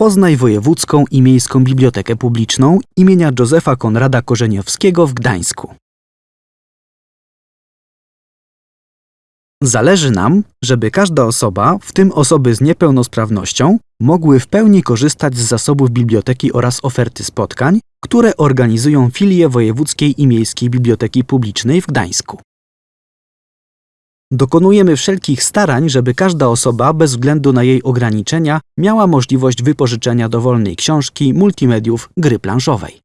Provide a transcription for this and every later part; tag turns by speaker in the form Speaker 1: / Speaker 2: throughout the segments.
Speaker 1: Poznaj Wojewódzką i Miejską Bibliotekę Publiczną imienia Józefa Konrada Korzeniowskiego w Gdańsku. Zależy nam, żeby każda osoba, w tym osoby z niepełnosprawnością, mogły w pełni korzystać z zasobów biblioteki oraz oferty spotkań, które organizują filie Wojewódzkiej i Miejskiej Biblioteki Publicznej w Gdańsku. Dokonujemy wszelkich starań, żeby każda osoba, bez względu na jej ograniczenia, miała możliwość wypożyczenia dowolnej książki, multimediów, gry planszowej.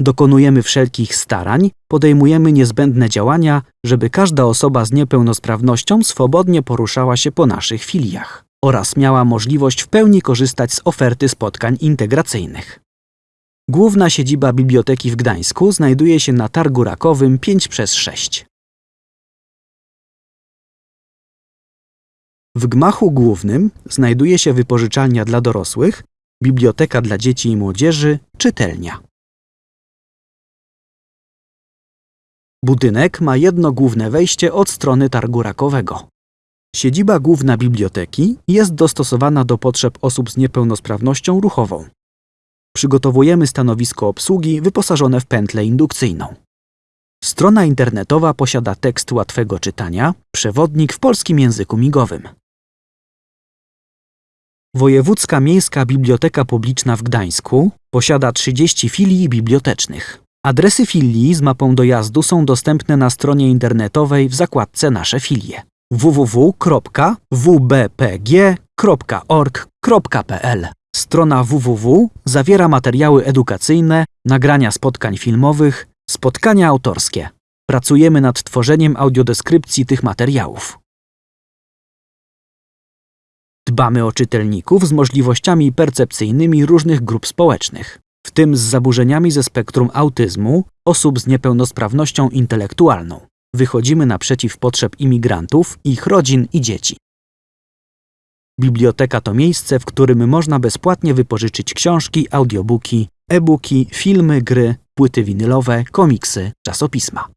Speaker 1: Dokonujemy wszelkich starań, podejmujemy niezbędne działania, żeby każda osoba z niepełnosprawnością swobodnie poruszała się po naszych filiach oraz miała możliwość w pełni korzystać z oferty spotkań integracyjnych. Główna siedziba biblioteki w Gdańsku znajduje się na Targu Rakowym 5 przez 6. W gmachu głównym znajduje się wypożyczalnia dla dorosłych, biblioteka dla dzieci i młodzieży, czytelnia. Budynek ma jedno główne wejście od strony targu rakowego. Siedziba główna biblioteki jest dostosowana do potrzeb osób z niepełnosprawnością ruchową. Przygotowujemy stanowisko obsługi wyposażone w pętlę indukcyjną. Strona internetowa posiada tekst łatwego czytania, przewodnik w polskim języku migowym. Wojewódzka Miejska Biblioteka Publiczna w Gdańsku posiada 30 filii bibliotecznych. Adresy filii z mapą dojazdu są dostępne na stronie internetowej w zakładce Nasze filie www.wbpg.org.pl Strona www zawiera materiały edukacyjne, nagrania spotkań filmowych, spotkania autorskie. Pracujemy nad tworzeniem audiodeskrypcji tych materiałów. Dbamy o czytelników z możliwościami percepcyjnymi różnych grup społecznych, w tym z zaburzeniami ze spektrum autyzmu, osób z niepełnosprawnością intelektualną. Wychodzimy naprzeciw potrzeb imigrantów, ich rodzin i dzieci. Biblioteka to miejsce, w którym można bezpłatnie wypożyczyć książki, audiobooki, e-booki, filmy, gry, płyty winylowe, komiksy, czasopisma.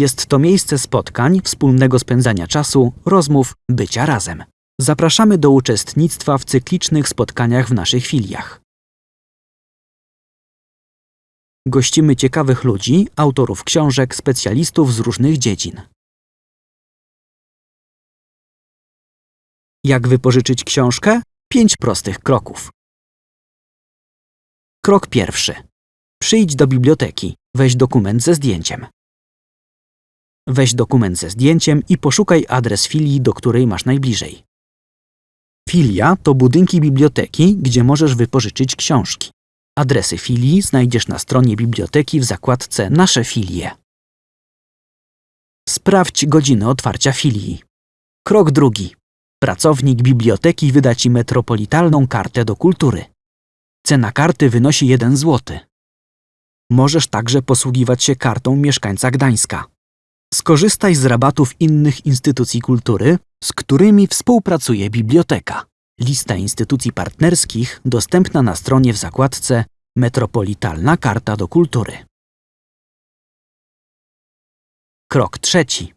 Speaker 1: Jest to miejsce spotkań, wspólnego spędzania czasu, rozmów, bycia razem. Zapraszamy do uczestnictwa w cyklicznych spotkaniach w naszych filiach. Gościmy ciekawych ludzi, autorów książek, specjalistów z różnych dziedzin. Jak wypożyczyć książkę? Pięć prostych kroków. Krok pierwszy. Przyjdź do biblioteki. Weź dokument ze zdjęciem. Weź dokument ze zdjęciem i poszukaj adres filii, do której masz najbliżej. Filia to budynki biblioteki, gdzie możesz wypożyczyć książki. Adresy filii znajdziesz na stronie biblioteki w zakładce Nasze filie. Sprawdź godziny otwarcia filii. Krok drugi. Pracownik biblioteki wyda Ci metropolitalną kartę do kultury. Cena karty wynosi 1 zł. Możesz także posługiwać się kartą mieszkańca Gdańska. Skorzystaj z rabatów innych instytucji kultury, z którymi współpracuje biblioteka. Lista instytucji partnerskich dostępna na stronie w zakładce Metropolitalna Karta do Kultury. Krok trzeci.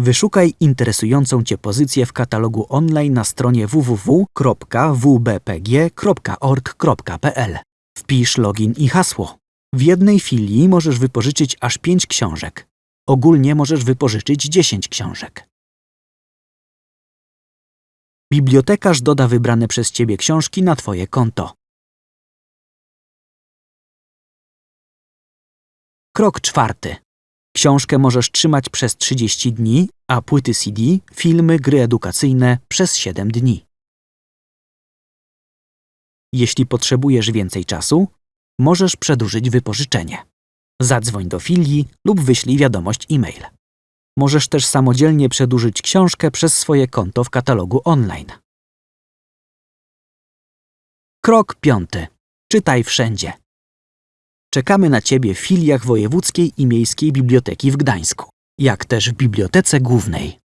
Speaker 1: Wyszukaj interesującą Cię pozycję w katalogu online na stronie www.wbpg.org.pl. Wpisz login i hasło. W jednej filii możesz wypożyczyć aż 5 książek. Ogólnie możesz wypożyczyć 10 książek. Bibliotekarz doda wybrane przez Ciebie książki na Twoje konto. Krok czwarty. Książkę możesz trzymać przez 30 dni, a płyty CD, filmy, gry edukacyjne przez 7 dni. Jeśli potrzebujesz więcej czasu, możesz przedłużyć wypożyczenie. Zadzwoń do filii lub wyślij wiadomość e-mail. Możesz też samodzielnie przedłużyć książkę przez swoje konto w katalogu online. Krok piąty. Czytaj wszędzie. Czekamy na Ciebie w filiach Wojewódzkiej i Miejskiej Biblioteki w Gdańsku, jak też w Bibliotece Głównej.